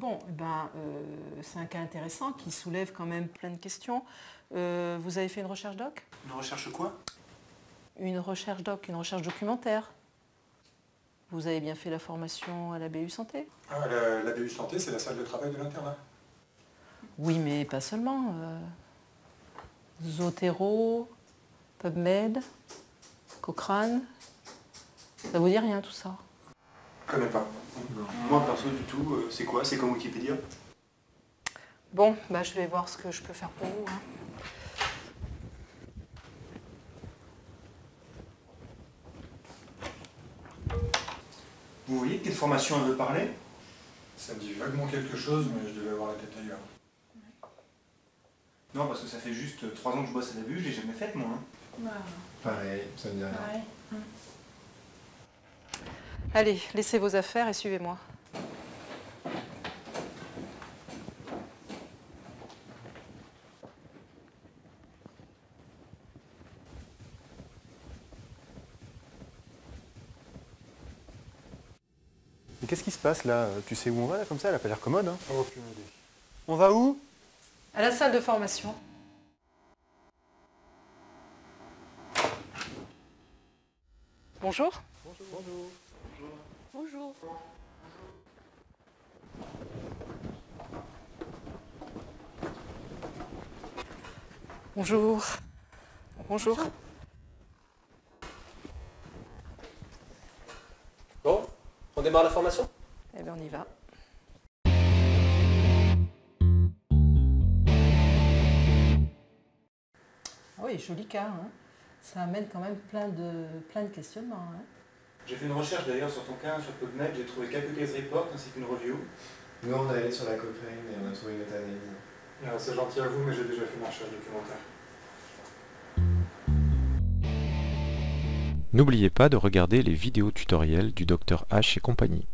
Bon, eh ben, euh, c'est un cas intéressant qui soulève quand même plein de questions. Euh, vous avez fait une recherche doc? Une recherche quoi? Une recherche doc, une recherche documentaire. Vous avez bien fait la formation à la BU Santé? Ah, la, la BU Santé, c'est la salle de travail de l'internat. Oui, mais pas seulement. Euh, Zotero, PubMed, Cochrane. Ça vous dit rien tout ça? Je connais pas. Moi perso du tout, euh, c'est quoi? C'est comme Wikipédia? Bon, bah, je vais voir ce que je peux faire pour vous. hein. Vous voyez de quelle formation elle veut parler? Ça me dit vaguement quelque chose, mais je devais avoir la tête ailleurs. Non, parce que ça fait juste 3 ans que je bosse à la BU, je l'ai jamais faite moi. hein. Pareil, ça me dit rien. Allez, laissez vos affaires et suivez-moi. Mais qu'est-ce qui se passe là? Tu sais où on va là comme ça? Elle a pas l'air commode. Hein? Aucune idée. On va où? À la salle de formation. Bonjour. Bonjour. Bonjour. Bonjour. Bonjour. Bon, on démarre la formation? Eh bien, on y va. Ah oui, joli cas. hein. Ça amène quand même plein de, plein de questionnements. hein. J'ai fait une recherche d'ailleurs sur ton cas, sur PubMed, j'ai trouvé quelques case reports ainsi qu'une review. Nous, on est allé sur la Cochrane et on a trouvé notre analyse. Ah, C'est gentil à vous, mais j'ai déjà fait ma recherche documentaire. N'oubliez pas de regarder les vidéos tutoriels du Dr H et compagnie.